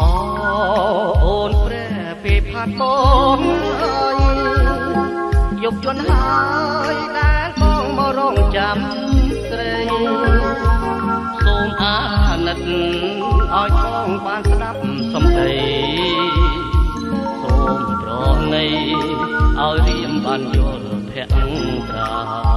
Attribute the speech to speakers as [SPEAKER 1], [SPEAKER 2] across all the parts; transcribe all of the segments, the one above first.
[SPEAKER 1] អូអូនព្រះពេលផាត់បងអើយយកជន់ហើយដែលបងមករងចាំស្រីសូមអាណិតឲ្យបងបានស្ដាប់សំដីសូមប្រណីឲ្យរៀមបានយល់ភក្ត្រា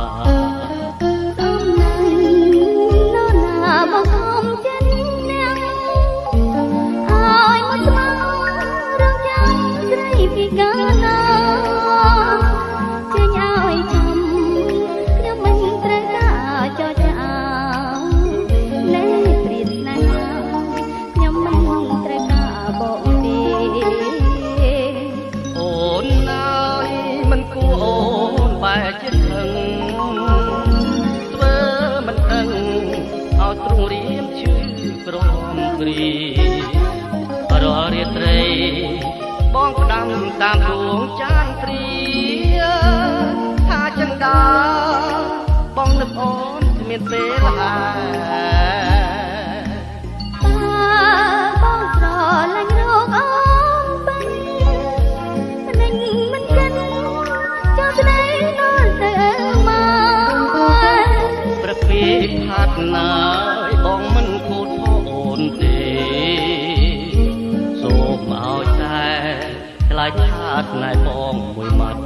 [SPEAKER 2] តាម
[SPEAKER 1] ដួងចានព្រាថាចឹងដាបងនឹកអូនគ្មានពេលហើ ណែបងមួយម៉ាត់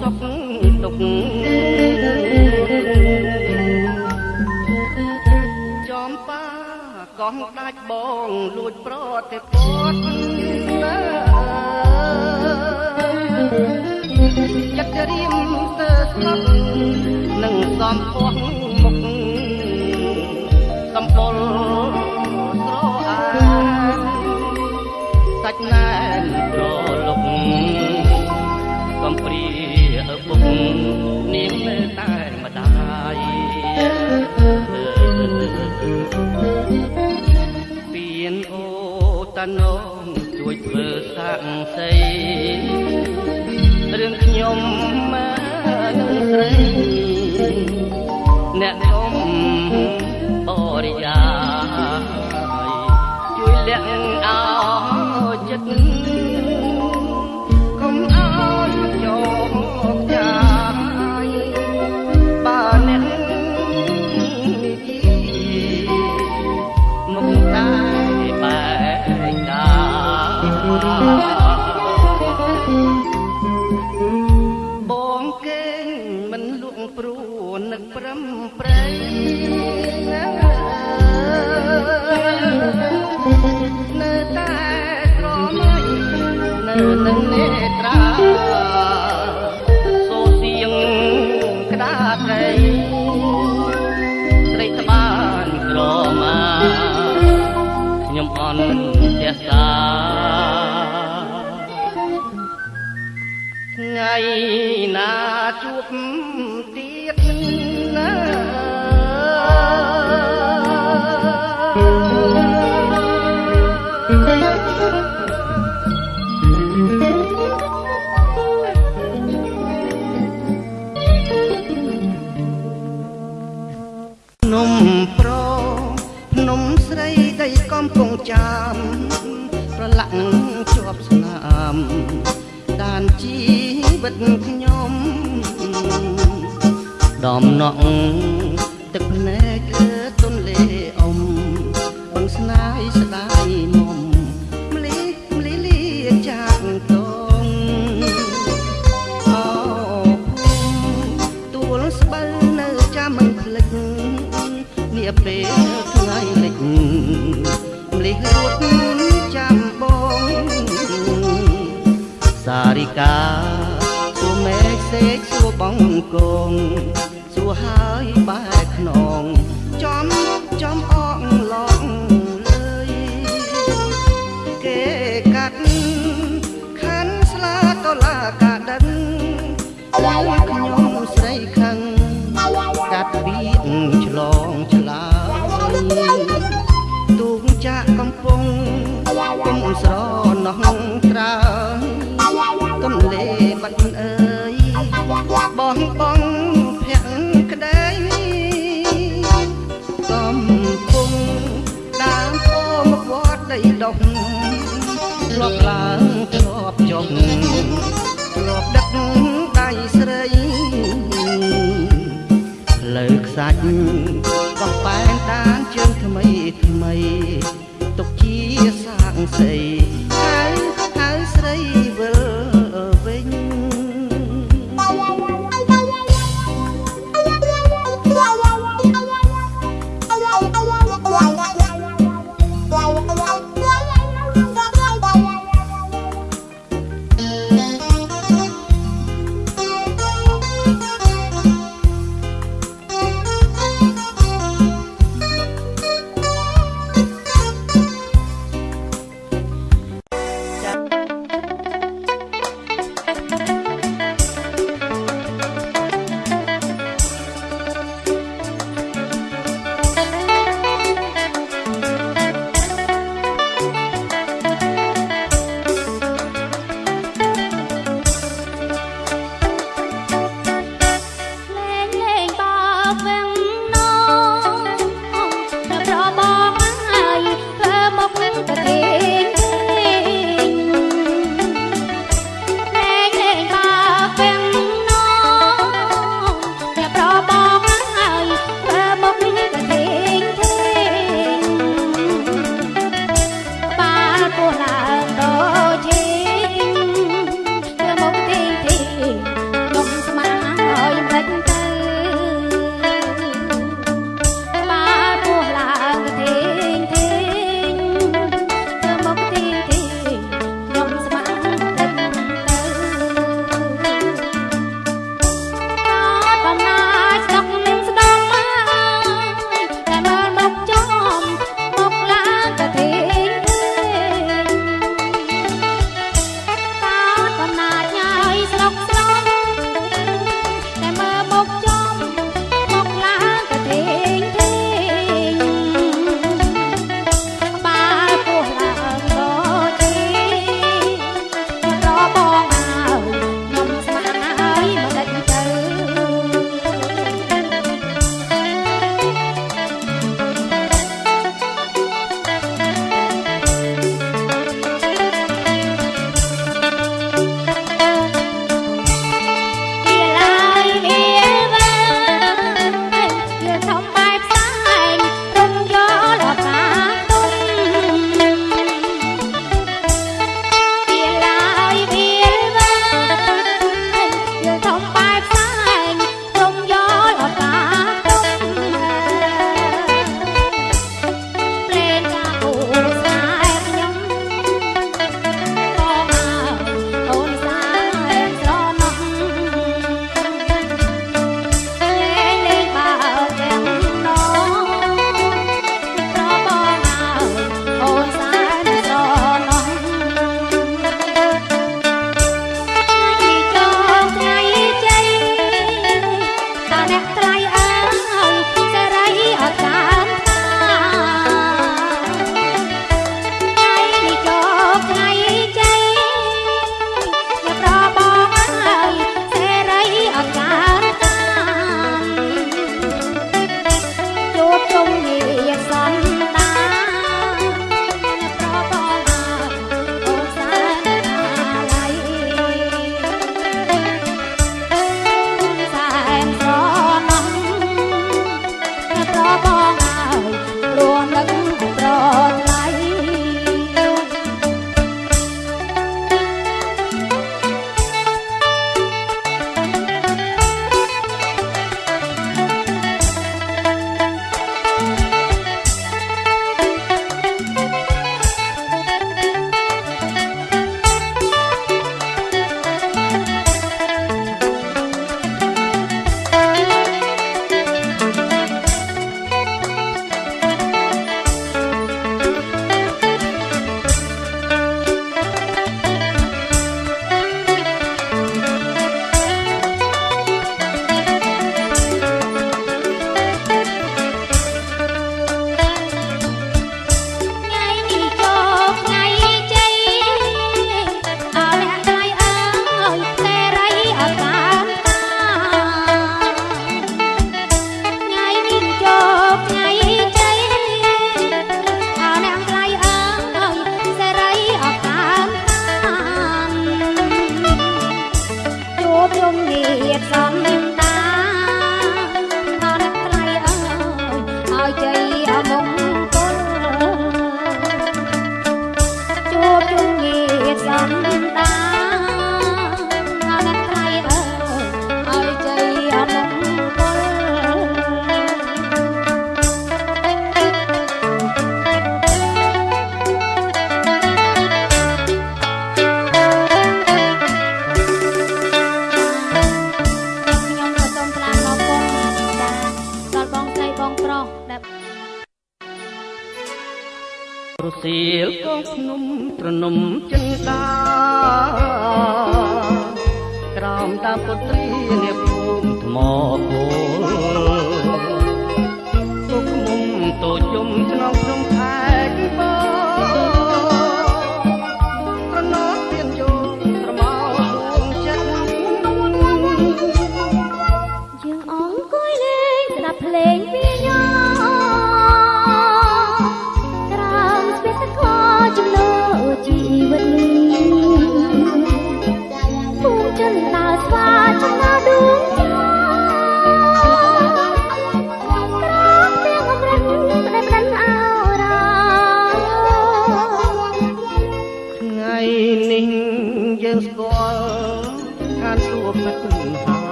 [SPEAKER 1] សួរសុខទុក្ខចំប៉ាកោះដាច់បងលួចប្រតិពតណាចិត្តរៀមស្ទើស្លាប់នឹងសំពស់មុខកំពុលស្រអាសាច់ណែនប្រ តាណងជួយធ្វើសាក់សីរឿងខ្ញុំមកនឹងស្រីអ្នកខ្ញុំបរិយាយជួយលាក់អោចិត្ត ននឹកប្រំប្រៃណានៅតែ តខ្ញុំដំណក់ទឹក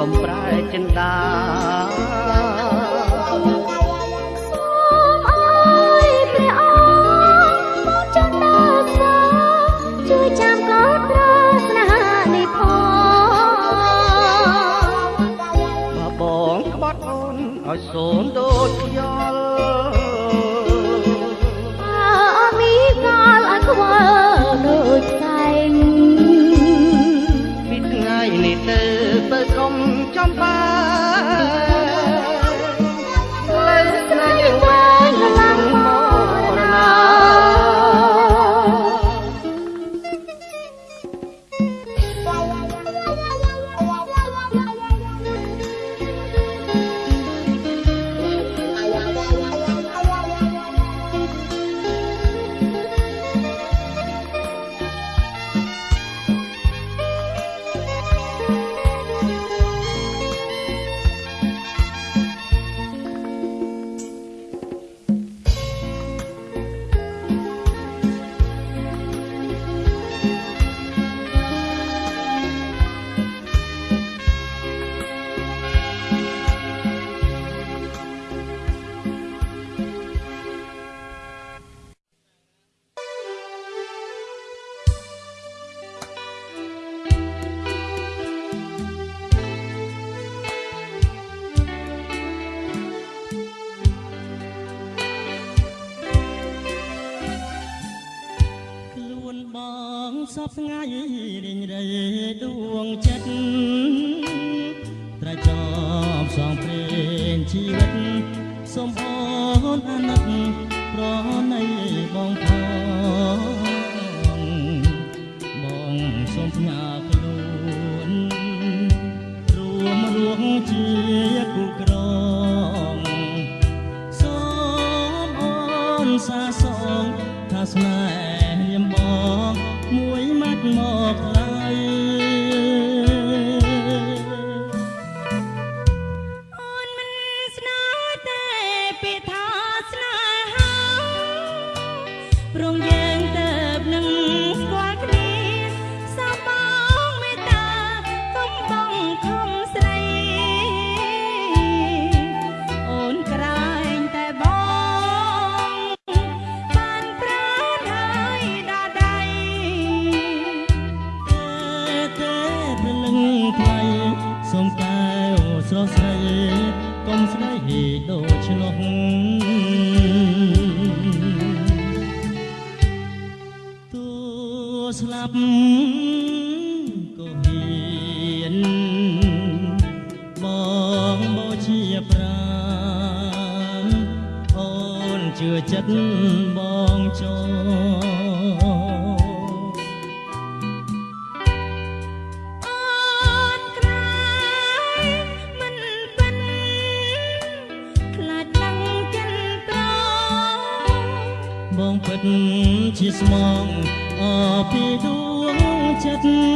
[SPEAKER 1] កំប្រែចិន្តាឲ្យសូនដូ
[SPEAKER 3] 阿姨 পেতে ស្លា
[SPEAKER 2] ប់ក៏ហ៊ានបងមកជាប្រាណអូនជឿចិត្ត
[SPEAKER 3] chất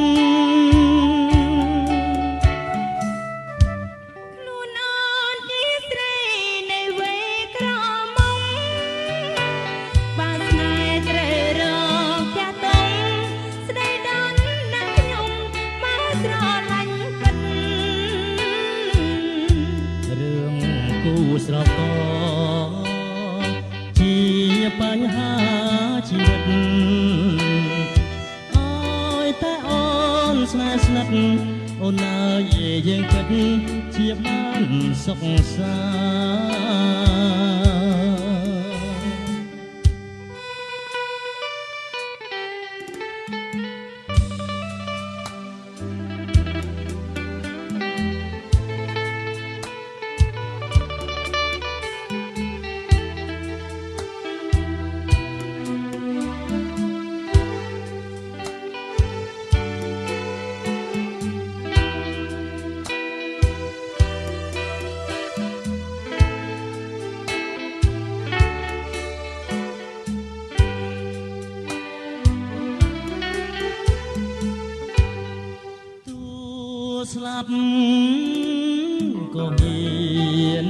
[SPEAKER 3] ក៏មាន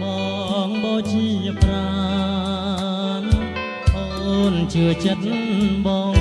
[SPEAKER 3] ប
[SPEAKER 2] ង
[SPEAKER 3] បូ
[SPEAKER 2] ជាប្រា
[SPEAKER 3] ណអូនជឿចិត្តបង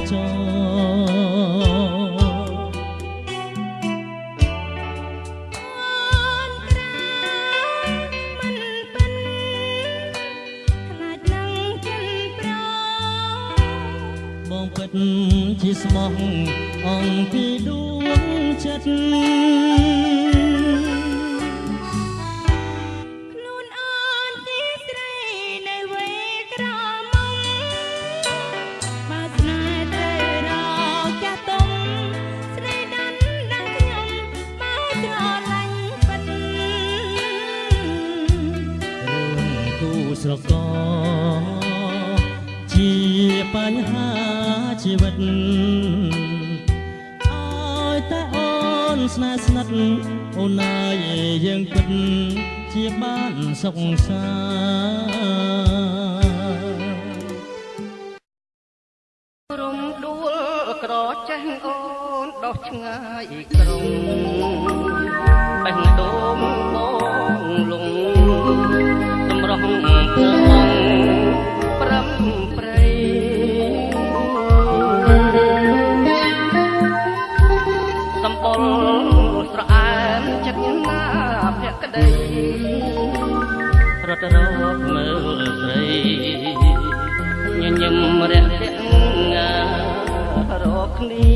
[SPEAKER 3] គ្នា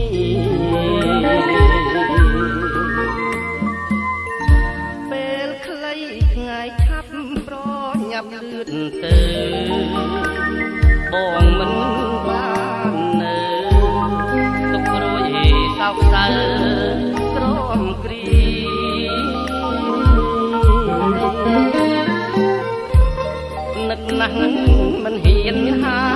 [SPEAKER 2] ពេ
[SPEAKER 1] លខ្លីថ្ងៃឆាប់ប្រញាប់លឿនទៅបងមិនបាននៅទុករួយសោកសៅក្រំគ្រីនឹកណាស់មិនហ៊ានហា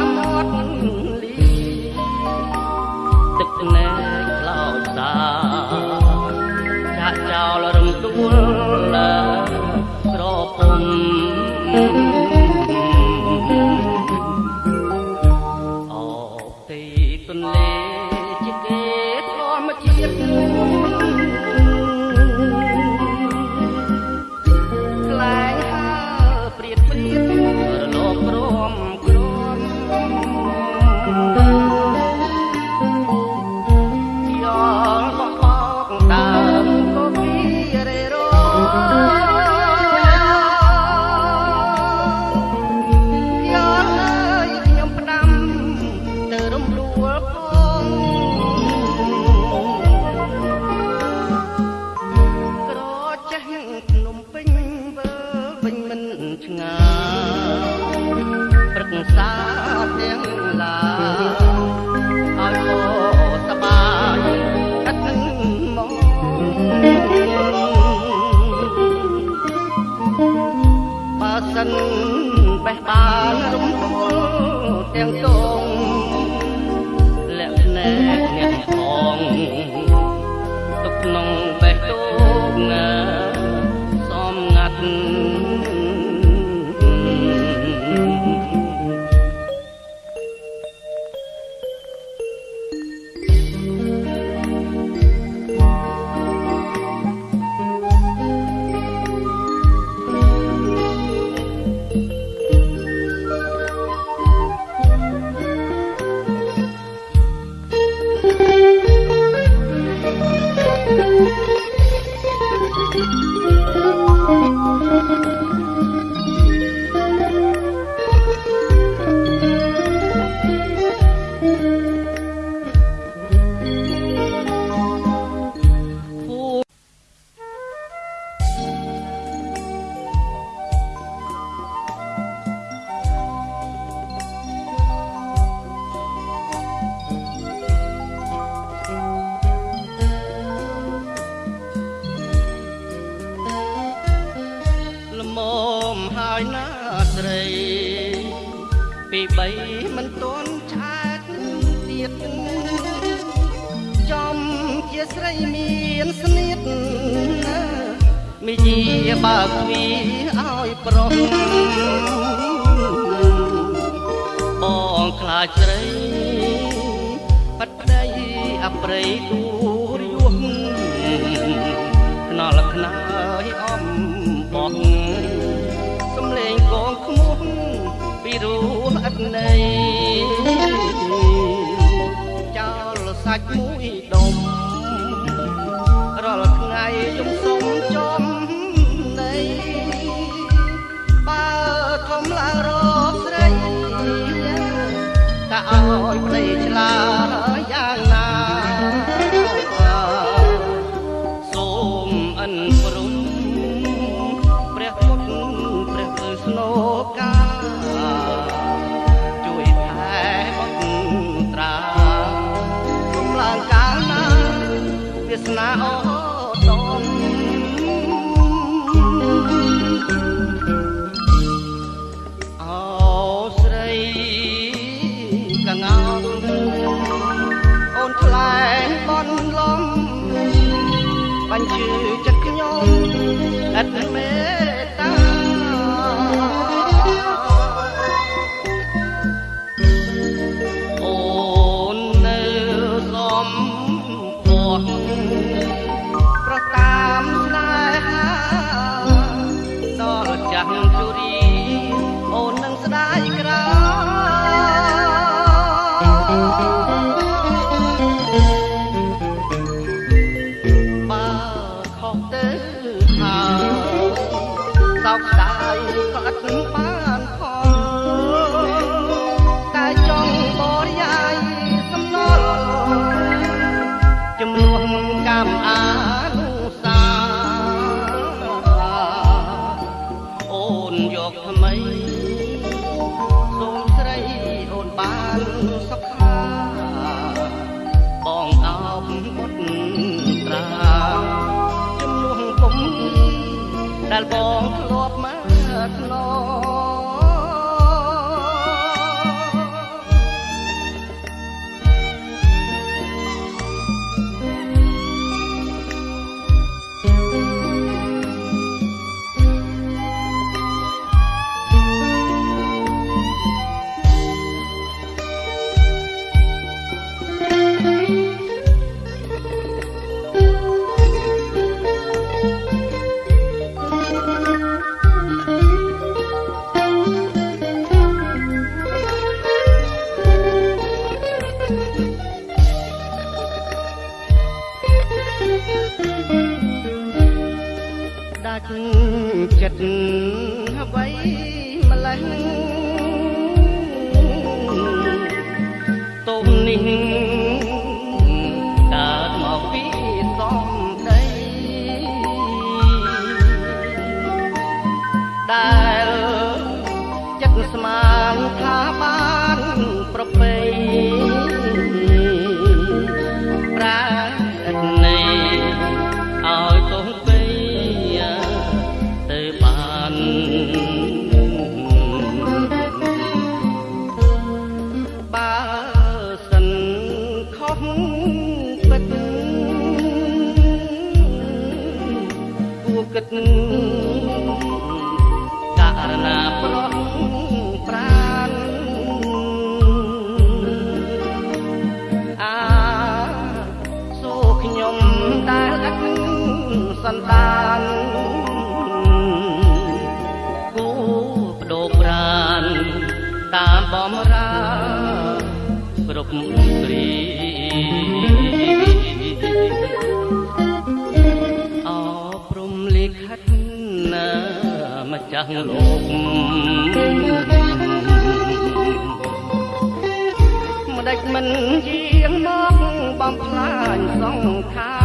[SPEAKER 1] ព្រៃដួលយំខ្នល់ខ្នើយអំបងសំលេងកងខ្មោះពីរੂអត់ណៃចោលសាច់មួយដុំរាល់ថ្ងៃយំសុំចំណៃបើធំឡើងរកស្រីតែឲ្យប្តីឆ្លា សន្តានគូបដូកប្រានតាមបំរាគ្រប់ព្រីអព្រំលិខិតណាម្ចាស់លោកម្ដេចមិនជាងមកបំផ្លាញសង្ខារ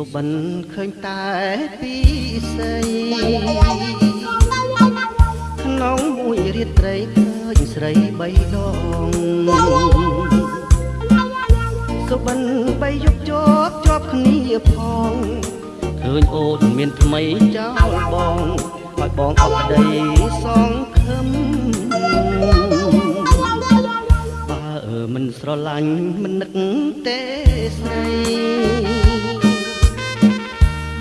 [SPEAKER 1] សុបិនឃើញតែពីស័យក្នុងមួយរាត្រីឃើញស្រីបីដងសុបិនបីយប់ជាប់ជាប់គ្នាផងឃើញអូនមានថ្មីចោលបងឲ្យបងអត់ក្តីសងខឹមបើមិនស្រឡាញ់មិននឹកទេស្រី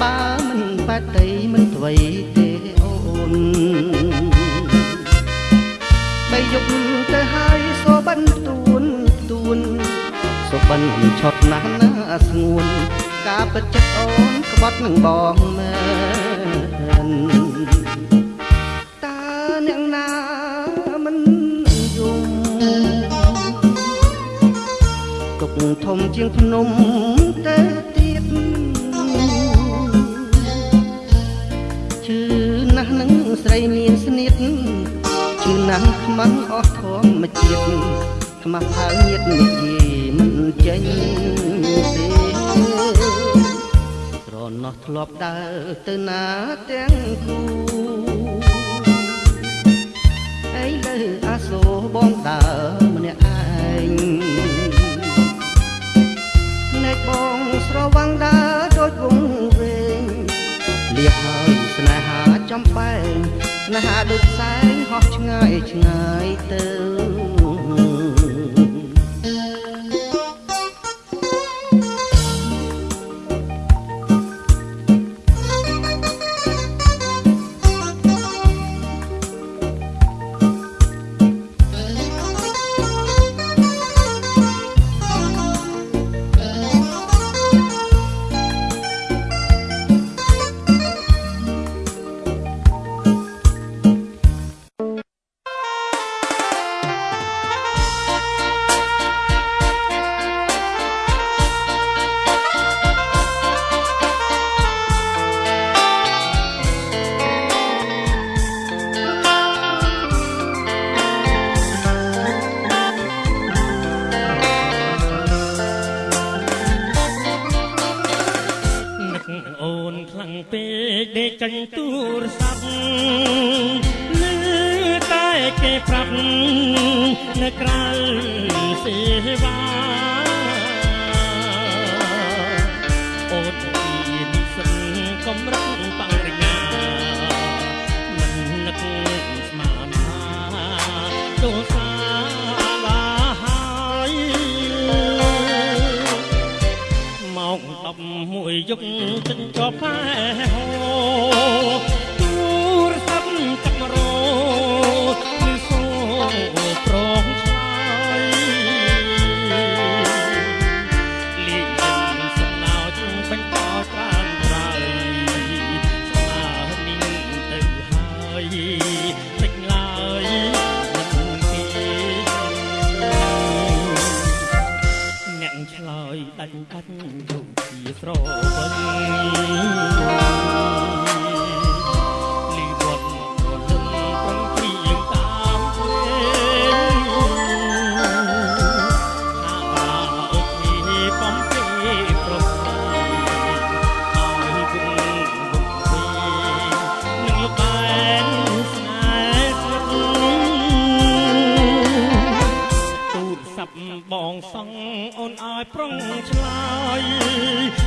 [SPEAKER 1] បើមិនបាត់តីមិនអ្វីទេអូនបីយប់ទៅហើយសូបិនទួនទួនសូបិនឆត់ណាស់ណាស្ងួន ការពិតចិត្តអូនក្បត់នឹងបងមែនតើអ្នកណាមិនយំទុកធំជាងភ្នំទៅ រីមានស្នៀតជឿណាស់ខ្មាំងអស់ធម្មជាតិខ្មាស់ផៅញាតនិយាយមិនចេញទេត្រណោះធ្លាប់ដើរទៅណាទាំងគូអីលើអាសូរបងដើរម្នាក់ឯងភ្នែកបងស្រវាំងដើរដូចវងវែងលៀបហើយស្នេហាចំបែង ស្នេហាដូចផ្សែងហោះឆ្ងាយឆ្ងាយទៅ
[SPEAKER 3] ដាច់ដាច់ដូចជាស្រវិញ ឆ្លើយ